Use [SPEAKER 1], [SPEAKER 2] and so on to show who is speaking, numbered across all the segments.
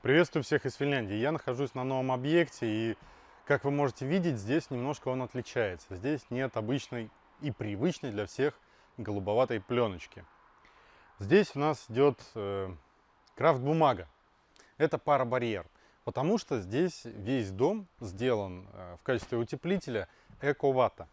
[SPEAKER 1] Приветствую всех из Финляндии. Я нахожусь на новом объекте и, как вы можете видеть, здесь немножко он отличается. Здесь нет обычной и привычной для всех голубоватой пленочки. Здесь у нас идет э, крафт-бумага. Это парабарьер, потому что здесь весь дом сделан э, в качестве утеплителя эко-вата.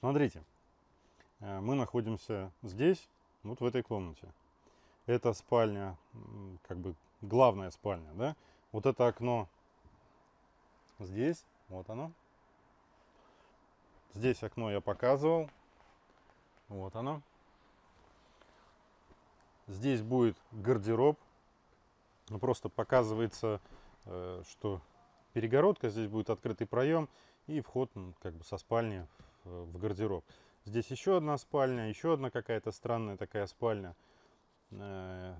[SPEAKER 1] Смотрите, э, мы находимся здесь, вот в этой комнате. Это спальня, как бы главная спальня, да? Вот это окно здесь, вот оно. Здесь окно я показывал. Вот оно. Здесь будет гардероб. Ну, просто показывается, э, что перегородка, здесь будет открытый проем и вход как бы со спальни в гардероб. Здесь еще одна спальня, еще одна какая-то странная такая спальня. Э,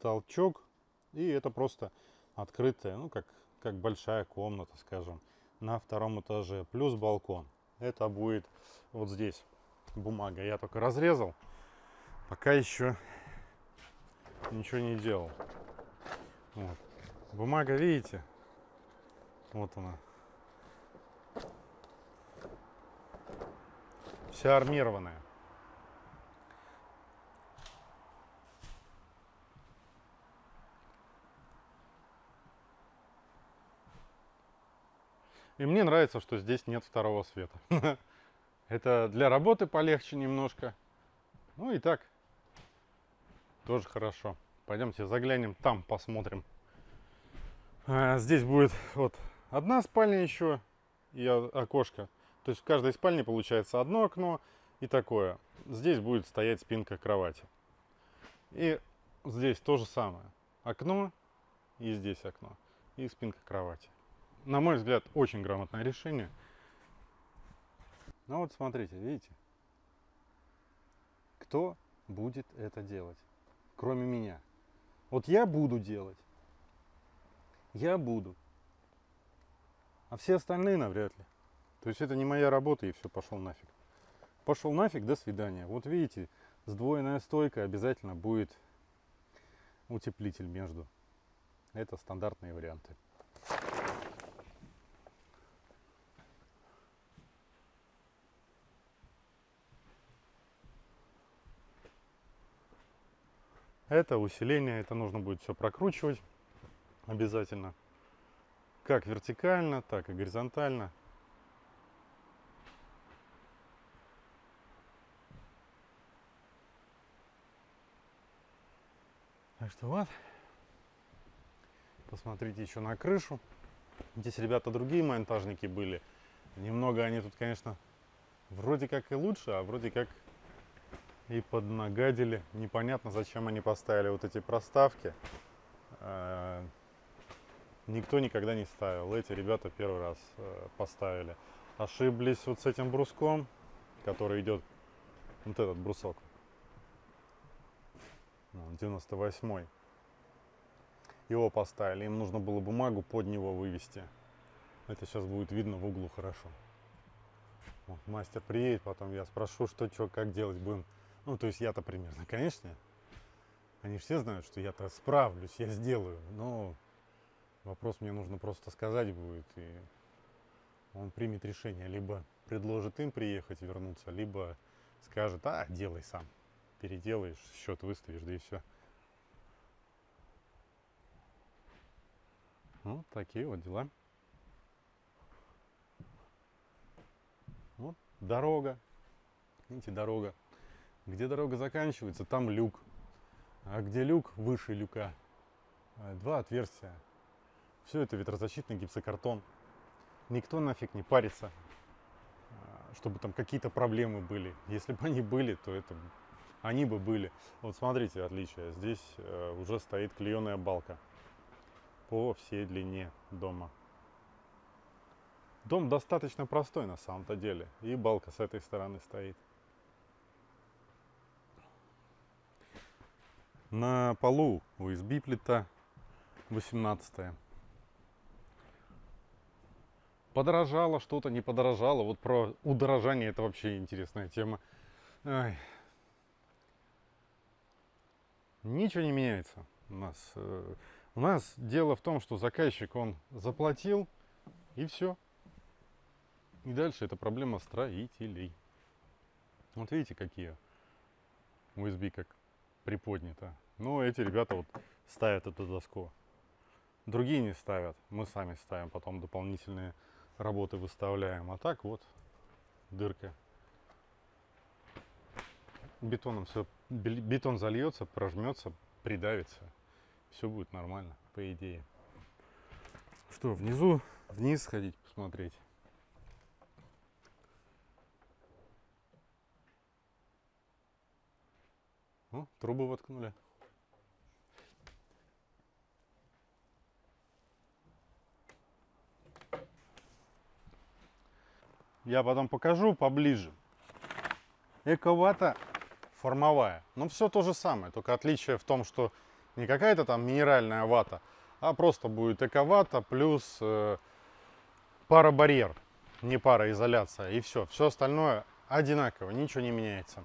[SPEAKER 1] толчок. И это просто открытая, ну как, как большая комната, скажем, на втором этаже. Плюс балкон. Это будет вот здесь бумага. Я только разрезал. Пока еще ничего не делал. Вот. Бумага, видите? Вот она. Вся армированная. И мне нравится, что здесь нет второго света. Это для работы полегче немножко. Ну и так, тоже хорошо. Пойдемте заглянем там, посмотрим. А, здесь будет вот одна спальня еще и окошко. То есть в каждой спальне получается одно окно и такое. Здесь будет стоять спинка кровати. И здесь то же самое. Окно и здесь окно. И спинка кровати. На мой взгляд, очень грамотное решение. Ну вот смотрите, видите? Кто будет это делать, кроме меня? Вот я буду делать. Я буду. А все остальные навряд ли. То есть это не моя работа и все, пошел нафиг. Пошел нафиг, до свидания. Вот видите, сдвоенная стойка обязательно будет утеплитель между. Это стандартные варианты. Это усиление, это нужно будет все прокручивать обязательно. Как вертикально, так и горизонтально. Так что вот. Посмотрите еще на крышу. Здесь ребята другие монтажники были. Немного они тут, конечно, вроде как и лучше, а вроде как и поднагадили. Непонятно, зачем они поставили вот эти проставки. Э, никто никогда не ставил. Эти ребята первый раз э, поставили. Ошиблись вот с этим бруском, который идет, вот этот брусок. 98 Его поставили. Им нужно было бумагу под него вывести. Это сейчас будет видно в углу хорошо. Вот, мастер приедет, потом я спрошу, что, что, как делать будем. Ну, то есть я-то примерно, конечно. Они все знают, что я-то справлюсь, я сделаю. Но вопрос мне нужно просто сказать будет. И он примет решение. Либо предложит им приехать, вернуться, либо скажет, а, делай сам. Переделаешь, счет выставишь, да и все. Вот такие вот дела. Вот дорога. Видите, дорога. Где дорога заканчивается, там люк. А где люк, выше люка, э, два отверстия. Все это ветрозащитный гипсокартон. Никто нафиг не парится, э, чтобы там какие-то проблемы были. Если бы они были, то это они бы были. Вот смотрите отличие. Здесь э, уже стоит клееная балка по всей длине дома. Дом достаточно простой на самом-то деле. И балка с этой стороны стоит. На полу USB плита 18 Подорожало что-то, не подорожало. Вот про удорожание это вообще интересная тема. Ай. Ничего не меняется у нас. Э, у нас дело в том, что заказчик, он заплатил, и все. И дальше это проблема строителей. Вот видите, какие USB как приподнято. Но эти ребята вот ставят эту доску. Другие не ставят. Мы сами ставим, потом дополнительные работы выставляем. А так вот дырка бетоном все, бетон зальется, прожмется, придавится. Все будет нормально, по идее. Что, внизу, вниз сходить, посмотреть. О, трубы воткнули. Я потом покажу поближе. Эковата формовая. Но все то же самое, только отличие в том, что не какая-то там минеральная вата, а просто будет эковата плюс э, парабарьер, не пароизоляция, и все. Все остальное одинаково, ничего не меняется.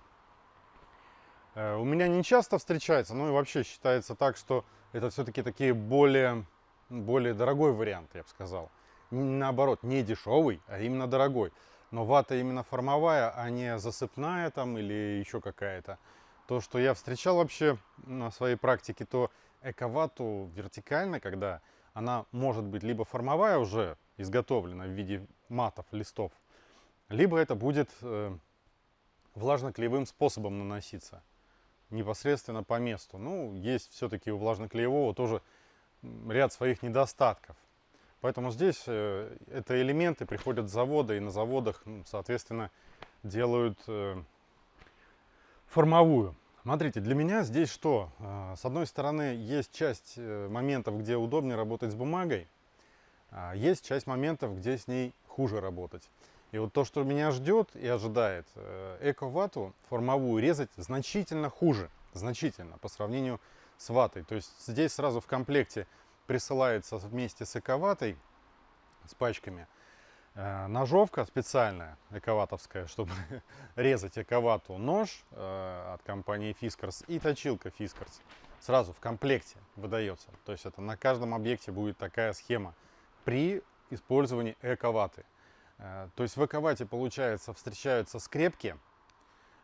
[SPEAKER 1] Э, у меня не часто встречается, ну и вообще считается так, что это все-таки такие более, более дорогой вариант, я бы сказал. Наоборот, не дешевый, а именно дорогой но вата именно формовая, а не засыпная там или еще какая-то. То, что я встречал вообще на своей практике, то эковату вертикально, когда она может быть либо формовая уже изготовлена в виде матов, листов, либо это будет э, влажно-клеевым способом наноситься непосредственно по месту. Ну, есть все-таки у влажно-клеевого тоже ряд своих недостатков. Поэтому здесь э, это элементы приходят с завода, и на заводах, соответственно, делают э, формовую. Смотрите, для меня здесь что? Э, с одной стороны, есть часть моментов, где удобнее работать с бумагой, а есть часть моментов, где с ней хуже работать. И вот то, что меня ждет и ожидает, эко-вату формовую резать значительно хуже, значительно по сравнению с ватой. То есть здесь сразу в комплекте присылается вместе с эковатой, с пачками, э, ножовка специальная, эковатовская, чтобы резать эковату, нож э, от компании Fiskars и точилка Fiskars. Сразу в комплекте выдается. То есть это на каждом объекте будет такая схема при использовании эковаты. Э, то есть в эковате, получается, встречаются скрепки,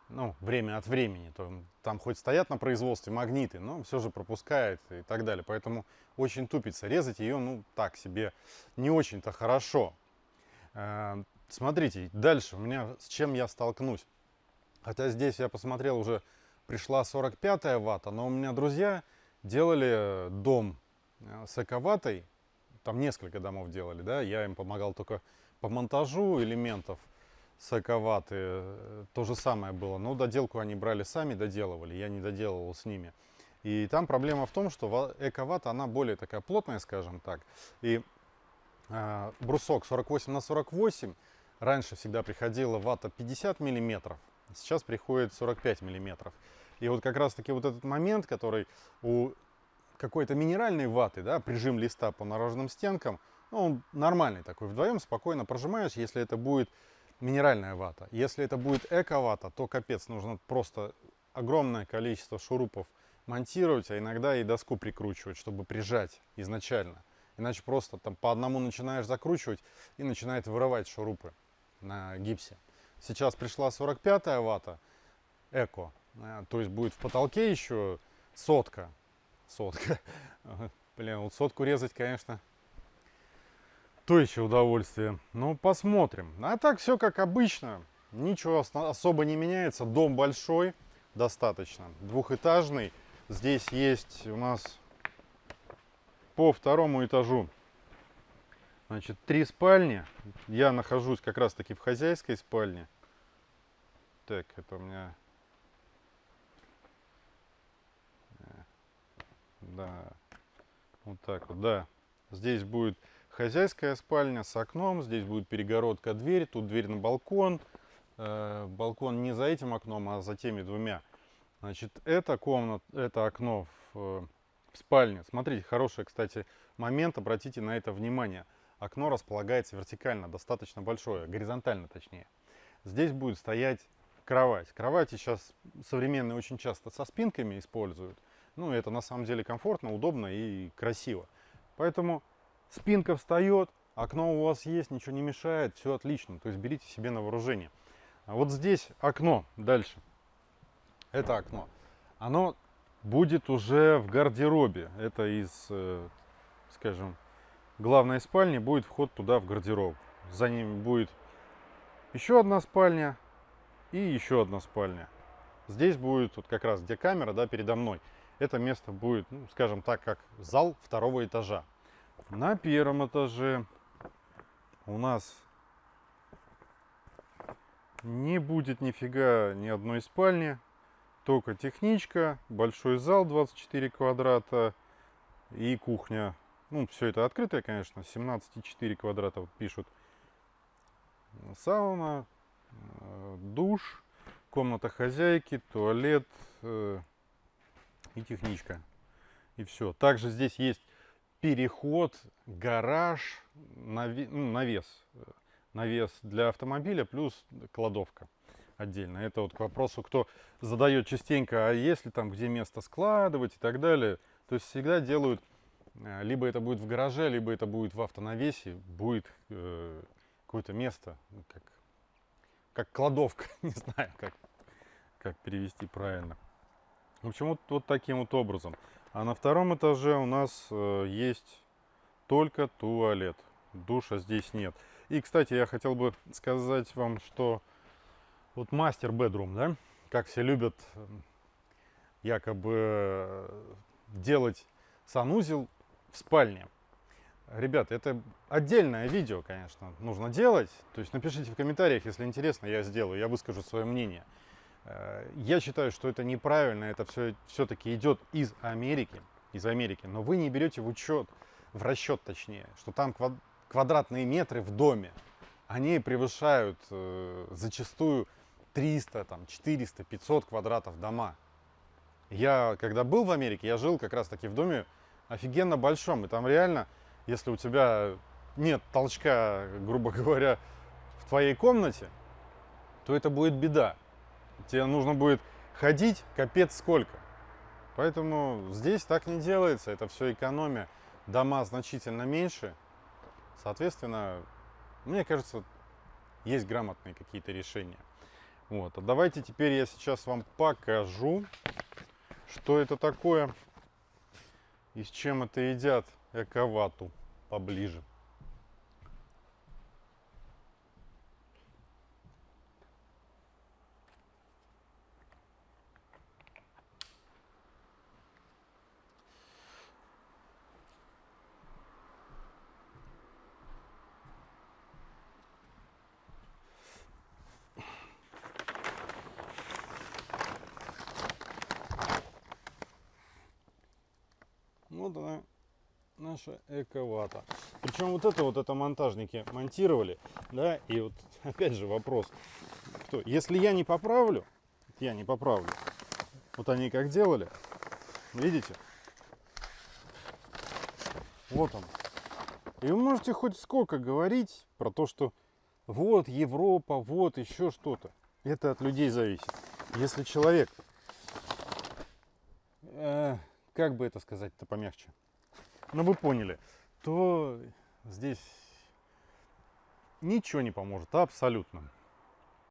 [SPEAKER 1] ну, время от времени. То, там хоть стоят на производстве магниты, но все же пропускает и так далее. Поэтому очень тупится. Резать ее, ну, так себе не очень-то хорошо. Э, смотрите, дальше у меня с чем я столкнусь. Хотя здесь я посмотрел, уже пришла 45 ватта, но у меня друзья делали дом э, с эковатой. Там несколько домов делали, да, я им помогал только по монтажу элементов соковаты. Э, то же самое было. Но доделку они брали сами, доделывали. Я не доделывал с ними. И там проблема в том, что эковата, она более такая плотная, скажем так. И э, брусок 48 на 48. Раньше всегда приходила вата 50 миллиметров. Сейчас приходит 45 миллиметров. И вот как раз таки вот этот момент, который у какой-то минеральной ваты, да, прижим листа по наружным стенкам, ну, он нормальный такой. Вдвоем спокойно прожимаешь, если это будет минеральная вата. Если это будет эко-вата, то капец, нужно просто огромное количество шурупов монтировать, а иногда и доску прикручивать, чтобы прижать изначально. Иначе просто там по одному начинаешь закручивать и начинает вырывать шурупы на гипсе. Сейчас пришла 45 вата эко, э, то есть будет в потолке еще сотка. Сотка. Блин, вот сотку резать, конечно, то еще удовольствие. Ну, посмотрим. А так все как обычно. Ничего особо не меняется. Дом большой, достаточно. Двухэтажный. Здесь есть у нас по второму этажу Значит, три спальни. Я нахожусь как раз таки в хозяйской спальне. Так, это у меня... Э, да, вот так вот, да. Здесь будет хозяйская спальня с окном. Здесь будет перегородка, дверь. Тут дверь на балкон. Э, балкон не за этим окном, а за теми двумя. Значит, это комната, это окно в, э, в спальне. Смотрите, хороший, кстати, момент. Обратите на это внимание. Окно располагается вертикально, достаточно большое, горизонтально точнее. Здесь будет стоять кровать. Кровати сейчас современные очень часто со спинками используют. Ну, это на самом деле комфортно, удобно и красиво. Поэтому спинка встает, окно у вас есть, ничего не мешает, все отлично. То есть берите себе на вооружение. А вот здесь окно дальше. Это окно. Оно будет уже в гардеробе. Это из, э, скажем, главной спальни будет вход туда в гардероб. За ним будет еще одна спальня и еще одна спальня. здесь будет вот как раз где камера, да, передо мной. Это место будет, ну, скажем так, как зал второго этажа. На первом этаже у нас не будет нифига ни одной спальни, только техничка, большой зал 24 квадрата и кухня. Ну, все это открытое, конечно, 17,4 квадрата пишут. Сауна, э, душ, комната хозяйки, туалет э, и техничка. И все. Также здесь есть переход, гараж, ну, навес. Навес для автомобиля плюс кладовка отдельно. Это вот к вопросу, кто задает частенько, а если там где место складывать и так далее. То есть всегда делают, э, либо это будет в гараже, либо это будет в автонавесе, будет э, какое-то место, ну, как, как кладовка, не знаю, как, как перевести правильно. В общем, вот, вот таким вот образом. А на втором этаже у нас э, есть только туалет. Душа здесь нет. И, кстати, я хотел бы сказать вам, что вот мастер бедрум, да, как все любят эм, якобы э, делать санузел в спальне. Ребят, это отдельное видео, конечно, нужно делать. То есть напишите в комментариях, если интересно, я сделаю, я выскажу свое мнение. Э, я считаю, что это неправильно, это все все-таки идет из Америки, из Америки, но вы не берете в учет, в расчет точнее, что там квадратные метры в доме, они превышают э, зачастую 300, там, 400, 500 квадратов дома. Я, когда был в Америке, я жил как раз таки в доме офигенно большом, и там реально, если у тебя нет толчка, грубо говоря, в твоей комнате, то это будет беда. Тебе нужно будет ходить капец сколько. Поэтому здесь так не делается, это все экономия. Дома значительно меньше, соответственно, мне кажется, есть грамотные какие-то решения. Вот, а давайте теперь я сейчас вам покажу, что это такое и с чем это едят эковату поближе. Вот она, наша эковата. Причем вот это вот это монтажники монтировали, да, и вот опять же вопрос, кто, если я не поправлю, я не поправлю, вот они как делали, видите, вот он. И вы можете хоть сколько говорить про то, что вот Европа, вот еще что-то. Это от людей зависит. Если человек э, как бы это сказать-то помягче, ну вы поняли, то здесь ничего не поможет, абсолютно.